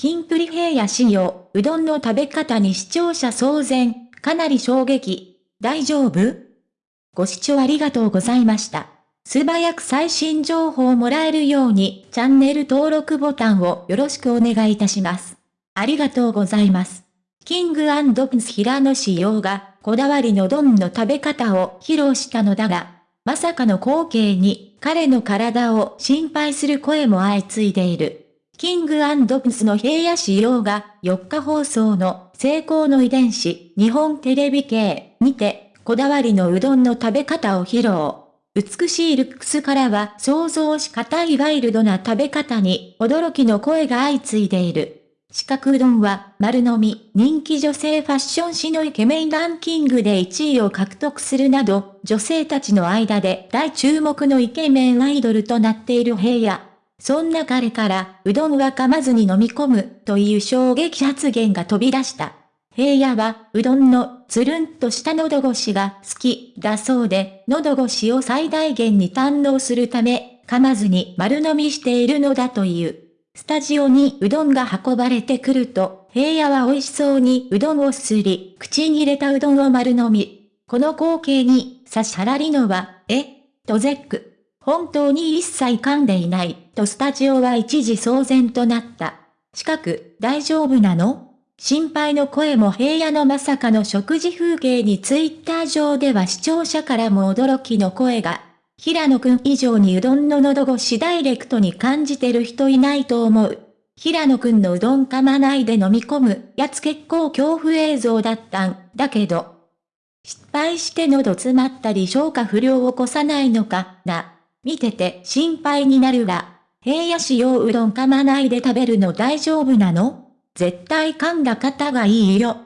キンプリ平野仕様、うどんの食べ方に視聴者騒然、かなり衝撃。大丈夫？ご視聴ありがとうございました。素早く最新情報をもらえるように、チャンネル登録ボタンをよろしくお願いいたします。ありがとうございます。キングプンス平野仕様が、こだわりの丼の食べ方を披露したのだが、まさかの光景に、彼の体を心配する声も相次いでいる。キングアンドプスの平野仕様が4日放送の成功の遺伝子日本テレビ系にてこだわりのうどんの食べ方を披露。美しいルックスからは想像し難いワイルドな食べ方に驚きの声が相次いでいる。四角うどんは丸飲み人気女性ファッション誌のイケメンランキングで1位を獲得するなど女性たちの間で大注目のイケメンアイドルとなっている平野。そんな彼からうどんは噛まずに飲み込むという衝撃発言が飛び出した。平野はうどんのつるんとした喉越しが好きだそうで喉越しを最大限に堪能するため噛まずに丸飲みしているのだという。スタジオにうどんが運ばれてくると、平野は美味しそうにうどんをすすり、口に入れたうどんを丸飲み。この光景に、差し払りのは、え？と絶句。本当に一切噛んでいない、とスタジオは一時騒然となった。近く、大丈夫なの？心配の声も平野のまさかの食事風景にツイッター上では視聴者からも驚きの声が。平野くん以上にうどんの喉越しダイレクトに感じてる人いないと思う。平野くんのうどん噛まないで飲み込むやつ結構恐怖映像だったんだけど。失敗して喉詰まったり消化不良を起こさないのかな。見てて心配になるわ。平野仕様うどん噛まないで食べるの大丈夫なの？絶対噛んだ方がいいよ。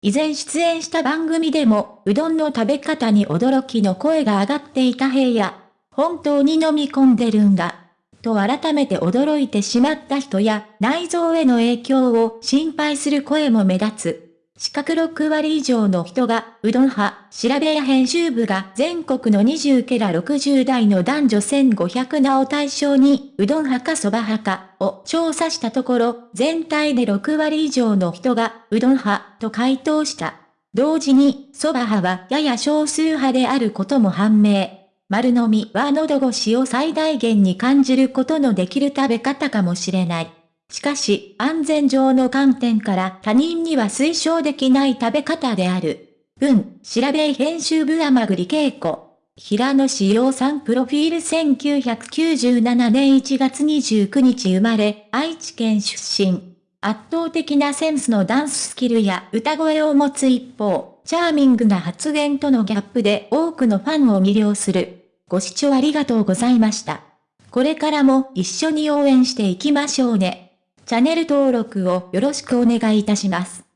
以前出演した番組でも、うどんの食べ方に驚きの声が上がっていた平野。本当に飲み込んでるんだ。と改めて驚いてしまった人や、内臓への影響を心配する声も目立つ。四角6割以上の人が、うどん派、調べや編集部が全国の20ケラ60代の男女1500名を対象に、うどん派か蕎麦派かを調査したところ、全体で6割以上の人が、うどん派と回答した。同時に、蕎麦派はやや少数派であることも判明。丸飲みは喉越しを最大限に感じることのできる食べ方かもしれない。しかし、安全上の観点から他人には推奨できない食べ方である。文、調べ編集部甘栗恵子。平野志陽さんプロフィール1997年1月29日生まれ、愛知県出身。圧倒的なセンスのダンススキルや歌声を持つ一方、チャーミングな発言とのギャップで多くのファンを魅了する。ご視聴ありがとうございました。これからも一緒に応援していきましょうね。チャンネル登録をよろしくお願いいたします。